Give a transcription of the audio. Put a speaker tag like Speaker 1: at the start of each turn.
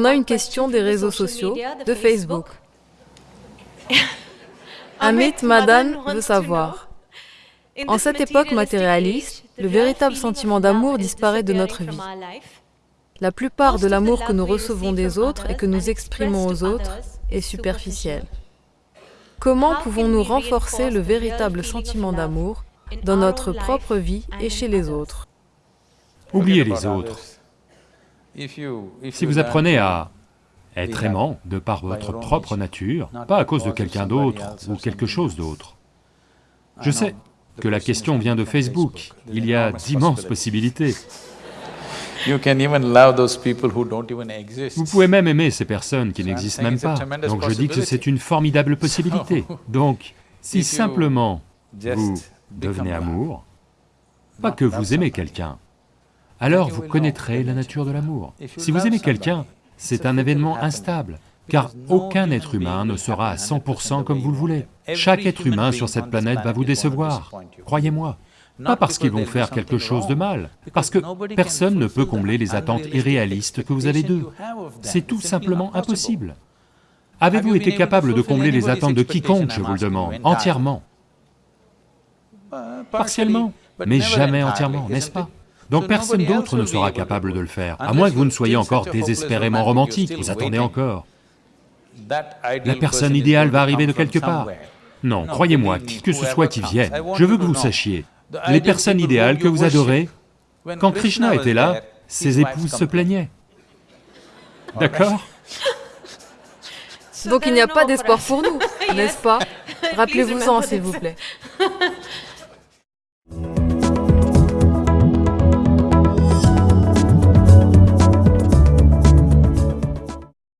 Speaker 1: On a une question des réseaux sociaux, de Facebook. Amit Madan veut savoir. En cette époque matérialiste, le véritable sentiment d'amour disparaît de notre vie. La plupart de l'amour que nous recevons des autres et que nous exprimons aux autres est superficiel. Comment pouvons-nous renforcer le véritable sentiment d'amour dans notre propre vie et chez les autres?
Speaker 2: Oubliez les autres. Si vous apprenez à être aimant de par votre propre nature, pas à cause de quelqu'un d'autre ou quelque chose d'autre. Je sais que la question vient de Facebook, il y a d'immenses possibilités. Vous pouvez même aimer ces personnes qui n'existent même pas, donc je dis que c'est une formidable possibilité. Donc, si simplement vous devenez amour, pas que vous aimez quelqu'un, alors vous connaîtrez la nature de l'amour. Si vous aimez quelqu'un, c'est un événement instable, car aucun être humain ne sera à 100% comme vous le voulez. Chaque être humain sur cette planète va vous décevoir, croyez-moi. Pas parce qu'ils vont faire quelque chose de mal, parce que personne ne peut combler les attentes irréalistes que vous avez d'eux. C'est tout simplement impossible. Avez-vous été capable de combler les attentes de quiconque, je vous le demande, entièrement? Partiellement, mais jamais entièrement, n'est-ce pas donc personne d'autre ne sera capable de le faire, à moins que vous ne soyez encore désespérément romantique, vous attendez encore. La personne idéale va arriver de quelque part. Non, croyez-moi, qui que ce soit qui vienne, je veux que vous sachiez, les personnes idéales que vous adorez, quand Krishna était là, ses épouses se plaignaient. D'accord
Speaker 1: Donc il n'y a pas d'espoir pour nous, n'est-ce pas? Rappelez-vous-en, s'il vous plaît.